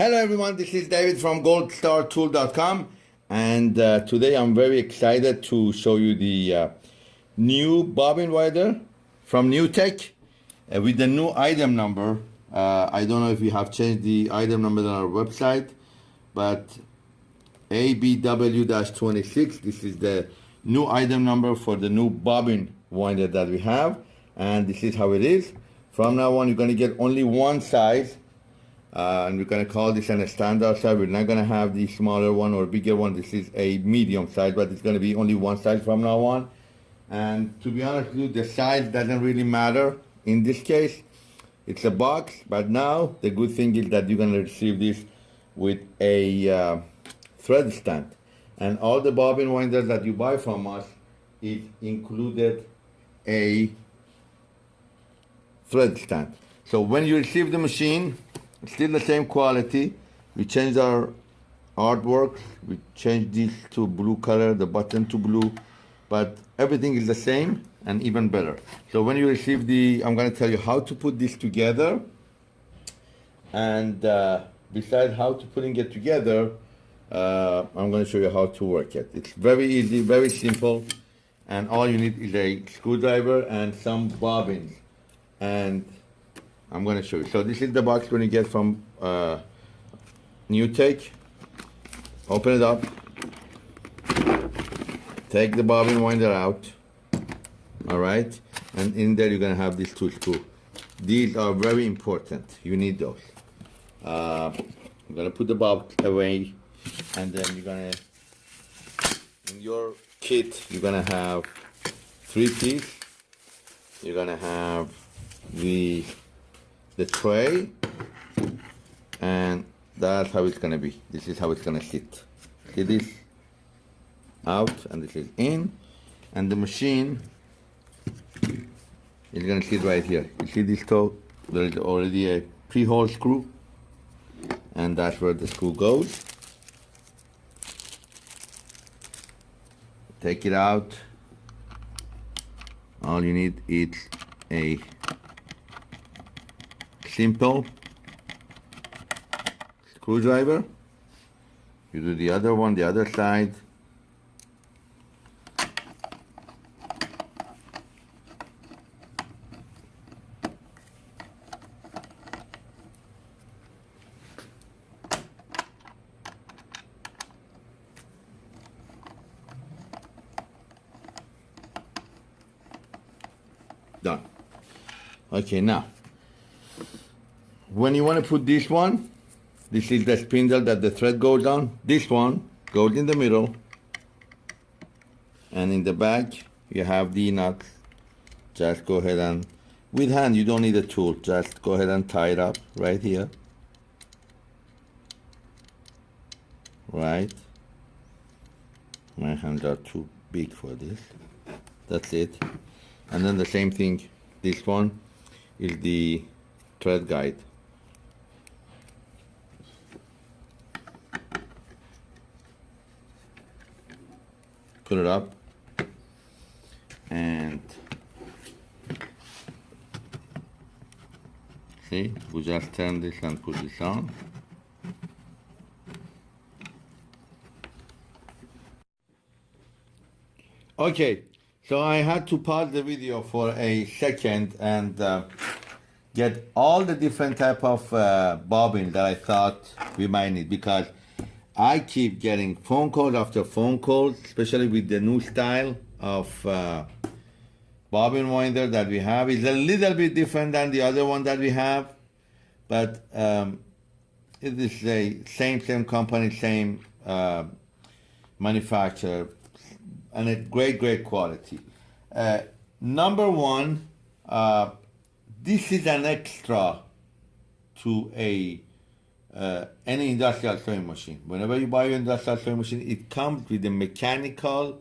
Hello everyone, this is David from goldstartool.com and uh, today I'm very excited to show you the uh, new bobbin winder from NewTek uh, with the new item number. Uh, I don't know if we have changed the item number on our website, but ABW-26, this is the new item number for the new bobbin winder that we have and this is how it is. From now on, you're gonna get only one size uh, and we're going to call this an standard size. We're not going to have the smaller one or bigger one. This is a medium size, but it's going to be only one size from now on. And to be honest with you, the size doesn't really matter. In this case, it's a box, but now the good thing is that you're going to receive this with a uh, thread stand. And all the bobbin winders that you buy from us, it included a thread stand. So when you receive the machine, still the same quality. We change our artwork. We change this to blue color, the button to blue, but everything is the same and even better. So when you receive the, I'm gonna tell you how to put this together. And uh, besides how to putting it together, uh, I'm gonna show you how to work it. It's very easy, very simple. And all you need is a screwdriver and some bobbins. And I'm going to show you. So this is the box you're going to get from uh, NewTek. Open it up. Take the bobbin winder out. All right. And in there you're going to have these two screws. These are very important. You need those. Uh, I'm going to put the box away. And then you're going to, in your kit, you're going to have three pieces. You're going to have the the tray and that's how it's gonna be. This is how it's gonna sit. See this out and this is in and the machine is gonna sit right here. You see this toe? There is already a pre-hole screw and that's where the screw goes. Take it out. All you need is a simple screwdriver. You do the other one, the other side. Done. Okay, now when you want to put this one, this is the spindle that the thread goes on. This one goes in the middle. And in the back, you have the nuts. Just go ahead and, with hand, you don't need a tool. Just go ahead and tie it up right here. Right. My hands are too big for this. That's it. And then the same thing, this one is the thread guide. Put it up. And see we just turn this and put this on. Okay so I had to pause the video for a second and uh, get all the different type of uh, bobbin that I thought we might need because I keep getting phone calls after phone calls, especially with the new style of uh, bobbin winder that we have. It's a little bit different than the other one that we have, but um, it is the same same company, same uh, manufacturer, and a great great quality. Uh, number one, uh, this is an extra to a uh, any industrial sewing machine. Whenever you buy your industrial sewing machine, it comes with a mechanical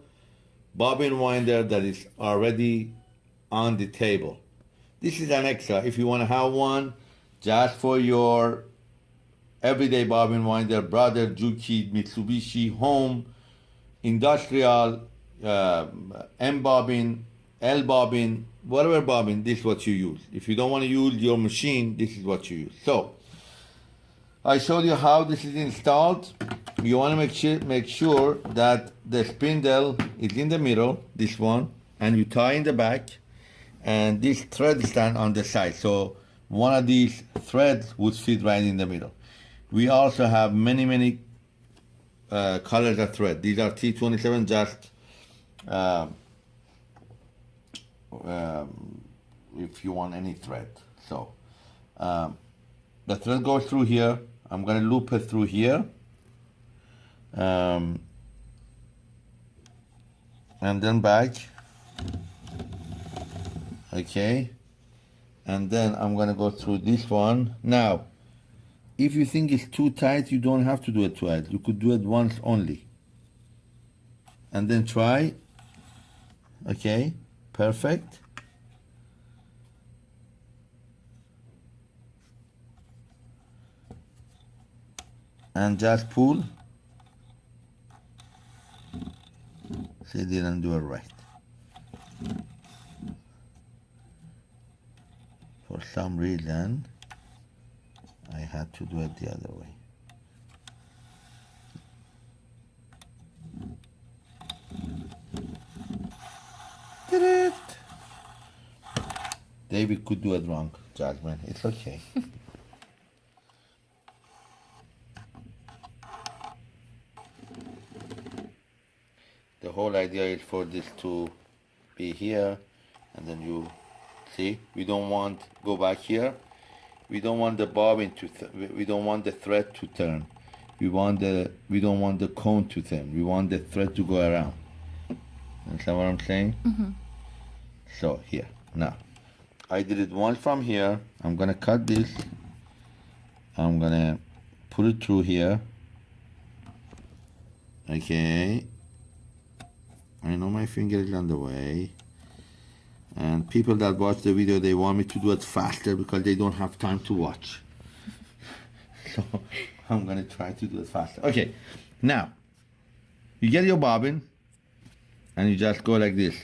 bobbin winder that is already on the table. This is an extra. If you want to have one just for your everyday bobbin winder, brother, Juki, Mitsubishi, home, industrial, uh, M bobbin, L bobbin, whatever bobbin, this is what you use. If you don't want to use your machine, this is what you use. So, I showed you how this is installed. You want to make sure make sure that the spindle is in the middle, this one, and you tie in the back, and this thread stand on the side. So one of these threads would fit right in the middle. We also have many many uh, colors of thread. These are T27 just um, um, if you want any thread. So um, the thread goes through here. I'm going to loop it through here. Um, and then back. Okay. And then I'm going to go through this one. Now, if you think it's too tight, you don't have to do it twice. You could do it once only. And then try. Okay, perfect. And just pull. See, didn't do it right. For some reason, I had to do it the other way. Did it? David could do it wrong, Jasmine. It's okay. the whole idea is for this to be here and then you see we don't want go back here. We don't want the bobbin to th- we don't want the thread to turn. We want the we don't want the cone to turn. We want the thread to go around. Understand what i'm saying? Mm-hmm. So here. Now i did it once from here. I'm gonna cut this. I'm gonna put it through here. Okay i know my finger is on the way. And people that watch the video they want me to do it faster because they don't have time to watch. So i'm gonna try to do it faster. Okay now you get your bobbin and you just go like this.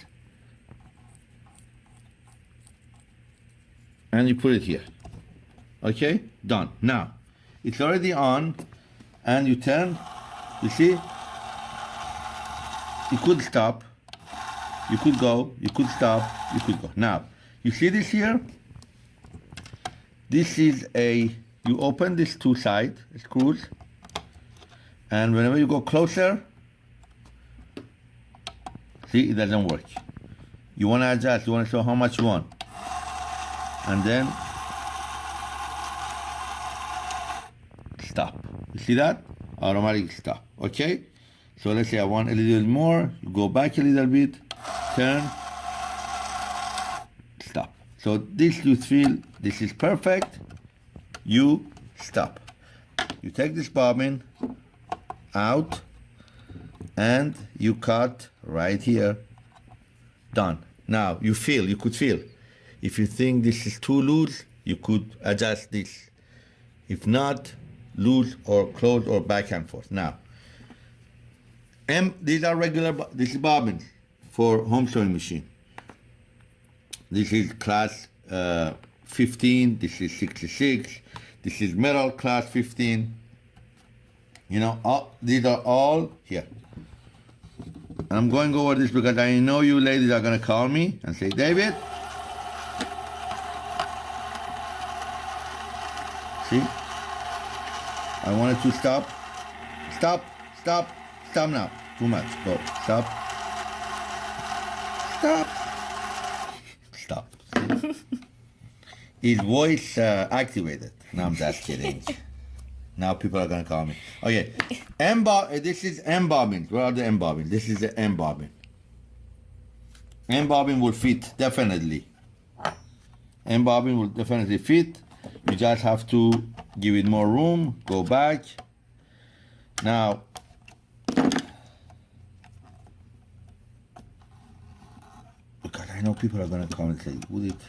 And you put it here. Okay done. Now it's already on and you turn you see you could stop you could go, you could stop, you could go. Now, you see this here? This is a, you open this two side screws, and whenever you go closer, see, it doesn't work. You want to adjust, you want to show how much you want. And then, stop. You see that? Automatic stop, okay? So let's say I want a little more, go back a little bit, turn, stop. So this you feel this is perfect, you stop. You take this bobbin out and you cut right here, done. Now you feel, you could feel. If you think this is too loose, you could adjust this. If not, loose or close or back and forth. Now, M, these are regular, this is bobbins for home sewing machine. This is class uh, 15, this is 66, this is metal class 15. You know, all, these are all here. And I'm going over this because I know you ladies are going to call me and say, David, see, I wanted to stop, stop, stop, stop now. Too much. Go, stop, stop, stop. Is voice uh, activated? No, I'm just kidding. now people are gonna call me. Okay, M bob. This is M bobbin. Where are the M bobbin? This is the M bobbin. M bobbin will fit definitely. M bobbin will definitely fit. You just have to give it more room. Go back. Now. Because I know people are gonna come and say, "Would it?"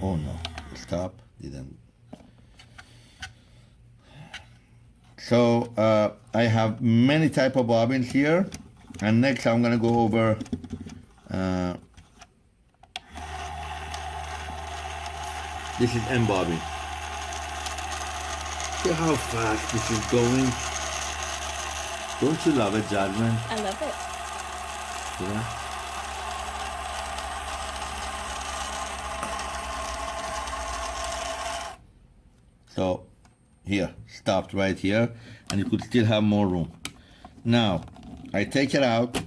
Oh no! Stop. Didn't. So uh, I have many type of bobbins here, and next I'm gonna go over. Uh, this is M bobbin. See how fast this is going? Don't you love it, Jasmine? I love it. Yeah. So here, stopped right here, and you could still have more room. Now, I take it out,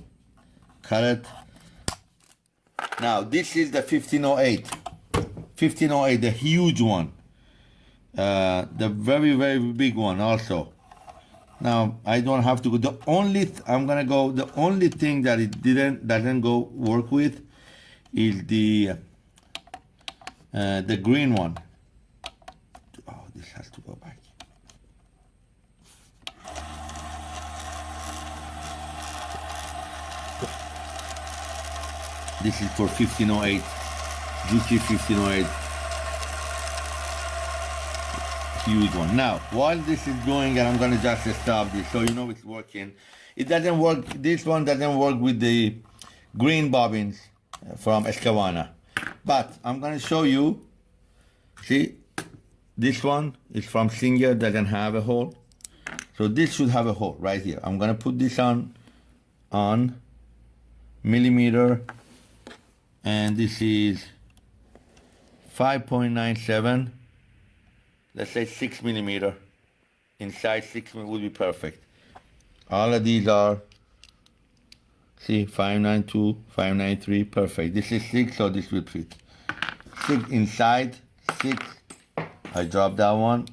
cut it. Now, this is the 1508. 1508, the huge one. Uh, the very, very big one also. Now, I don't have to go. The only, I'm gonna go, the only thing that it didn't, doesn't go work with is the, uh, the green one. Oh, this has to go back. This is for 1508, Juki 1508. Huge one. Now, while this is going, and I'm gonna just stop this so you know it's working. It doesn't work, this one doesn't work with the green bobbins from Escavana. But I'm gonna show you, see, this one is from Singer, doesn't have a hole. So this should have a hole right here. I'm gonna put this on, on millimeter, and this is 5.97, let's say six millimeter. Inside six mil would be perfect. All of these are, see, 592, 593, perfect. This is six, so this will fit. Six inside, six. I dropped that one.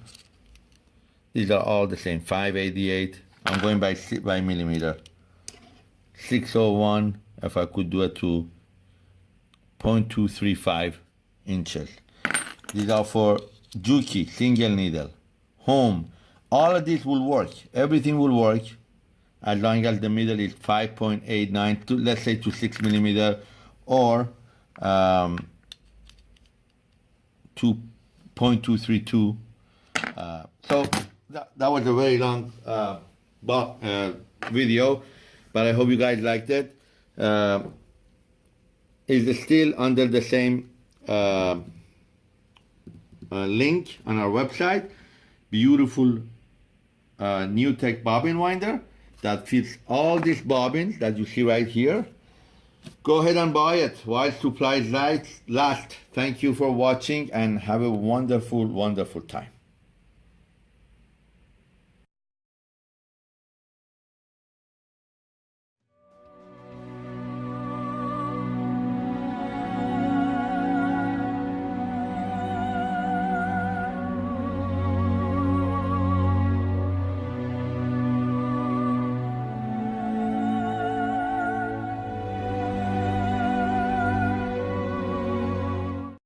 These are all the same, 588. I'm going by by millimeter. 601, if I could do it to 0.235 inches. These are for Juki, single needle, home. All of this will work. Everything will work as long as the middle is 5.89 to let's say to 6 millimeter or um, 2.232 uh, so that, that was a very long uh, uh, video but i hope you guys liked it uh, is still under the same uh, uh, link on our website. Beautiful uh, new tech bobbin winder that fits all these bobbins that you see right here. Go ahead and buy it. While supplies last last. Thank you for watching and have a wonderful wonderful time